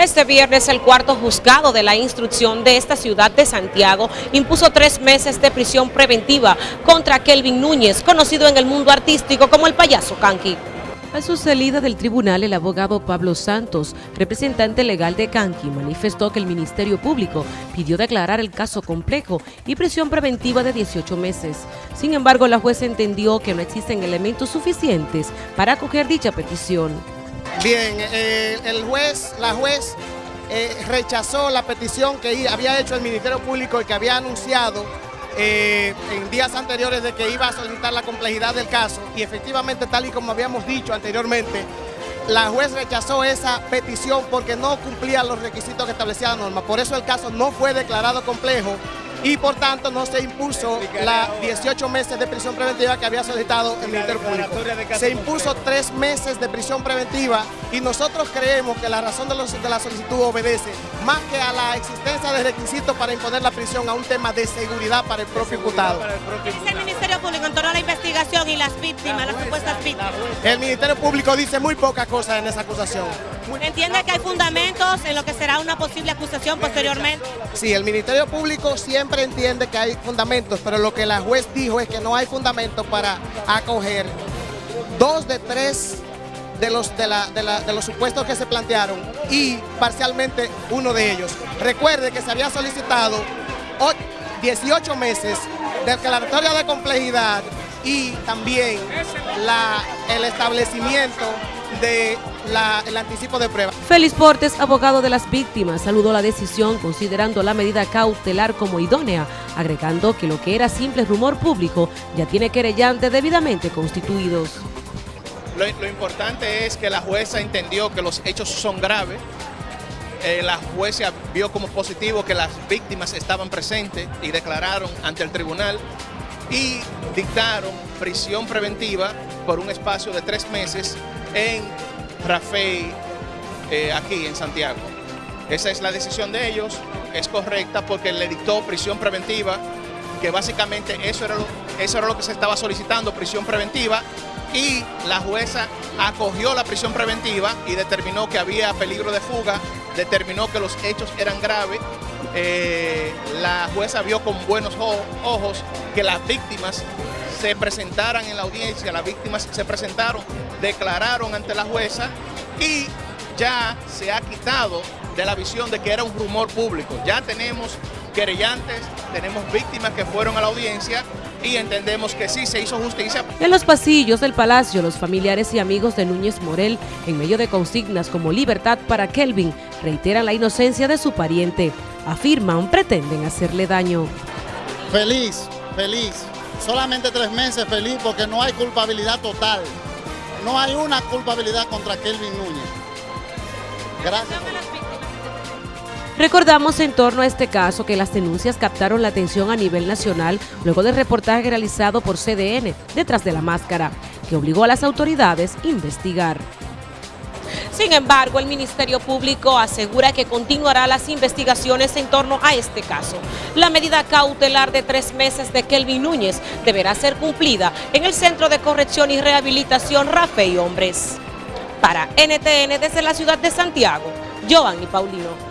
Este viernes el cuarto juzgado de la instrucción de esta ciudad de Santiago impuso tres meses de prisión preventiva contra Kelvin Núñez, conocido en el mundo artístico como el payaso Kanki. A su salida del tribunal, el abogado Pablo Santos, representante legal de Kanki, manifestó que el Ministerio Público pidió declarar el caso complejo y prisión preventiva de 18 meses. Sin embargo, la jueza entendió que no existen elementos suficientes para acoger dicha petición. Bien, eh, el juez, la juez eh, rechazó la petición que había hecho el Ministerio Público y que había anunciado eh, en días anteriores de que iba a solicitar la complejidad del caso y efectivamente tal y como habíamos dicho anteriormente, la juez rechazó esa petición porque no cumplía los requisitos que establecía la norma. Por eso el caso no fue declarado complejo y por tanto no se impuso la 18 meses de prisión preventiva que había solicitado el Ministerio Público. Se impuso tres meses de prisión preventiva y nosotros creemos que la razón de, la solicitud obedece más que a la existencia de requisitos para imponer la prisión a un tema de seguridad para el propio imputado. ¿Qué dice el Ministerio Público en torno a la investigación y las víctimas, las supuestas víctimas? El Ministerio Público dice muy pocas cosas en esa acusación. ¿Entiende que hay fundamentos en lo que será una posible acusación posteriormente? Sí, el Ministerio Público siempre entiende que hay fundamentos, pero lo que la juez dijo es que no hay fundamentos para acoger dos de tres de los, de, de, los supuestos que se plantearon y parcialmente uno de ellos. Recuerde que se había solicitado 18 meses de declaratoria de complejidad y también la, el establecimiento de el anticipo de prueba. Félix Portes, abogado de las víctimas, saludó la decisión considerando la medida cautelar como idónea, agregando que lo que era simple rumor público ya tiene querellantes debidamente constituidos. Lo, importante es que la jueza entendió que los hechos son graves, eh, la jueza vio como positivo que las víctimas estaban presentes y declararon ante el tribunal y dictaron prisión preventiva por un espacio de tres meses en Rafael eh, aquí en Santiago. Esa es la decisión de ellos, es correcta porque le dictó prisión preventiva, que básicamente eso era eso era lo que se estaba solicitando, prisión preventiva, y la jueza acogió la prisión preventiva y determinó que había peligro de fuga, determinó que los hechos eran graves, eh, la jueza vio con buenos ojos que las víctimas se presentaran en la audiencia, las víctimas se presentaron, declararon ante la jueza y ya se ha quitado de la visión de que era un rumor público. Ya tenemos querellantes, tenemos víctimas que fueron a la audiencia y entendemos que sí se hizo justicia. En los pasillos del palacio, los familiares y amigos de Núñez Morel, en medio de consignas como libertad para Kelvin, reiteran la inocencia de su pariente. Afirman, pretenden hacerle daño. Feliz, feliz, solamente tres meses feliz porque no hay culpabilidad total. No hay una culpabilidad contra Kelvin Núñez. Gracias. Recordamos en torno a este caso que las denuncias captaron la atención a nivel nacional luego del reportaje realizado por CDN, Detrás de la Máscara, que obligó a las autoridades a investigar. Sin embargo, el Ministerio Público asegura que continuará las investigaciones en torno a este caso. La medida cautelar de tres meses de Kelvin Núñez deberá ser cumplida en el Centro de Corrección y Rehabilitación Rafael Hombres. Para NTN desde la ciudad de Santiago, Giovanni Paulino.